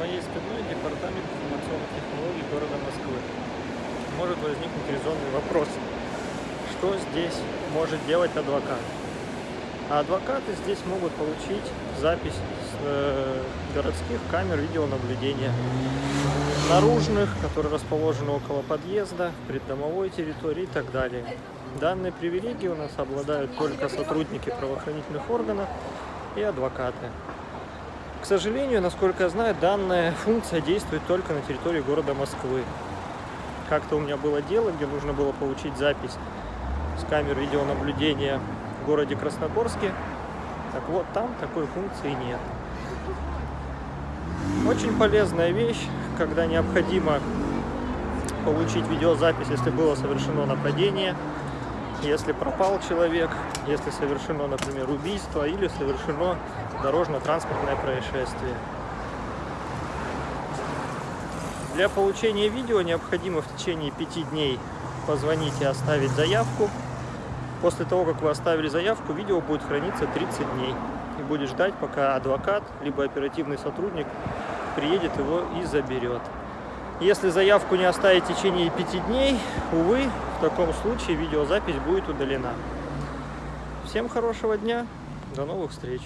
моей спиной департамент информационных технологий города Москвы. Может возникнуть резонный вопрос, что здесь может делать адвокат? А адвокаты здесь могут получить запись с э, городских камер видеонаблюдения, наружных, которые расположены около подъезда, преддомовой территории и так далее. Данные привилегии у нас обладают только сотрудники правоохранительных органов и адвокаты. К сожалению, насколько я знаю, данная функция действует только на территории города Москвы. Как-то у меня было дело, где нужно было получить запись с камер видеонаблюдения в городе Красногорске. Так вот, там такой функции нет. Очень полезная вещь, когда необходимо получить видеозапись, если было совершено нападение, если пропал человек, если совершено, например, убийство или совершено дорожно-транспортное происшествие. Для получения видео необходимо в течение пяти дней позвонить и оставить заявку. После того, как вы оставили заявку, видео будет храниться 30 дней. И будет ждать, пока адвокат, либо оперативный сотрудник приедет его и заберет. Если заявку не оставить в течение пяти дней, увы, в таком случае видеозапись будет удалена. Всем хорошего дня, до новых встреч!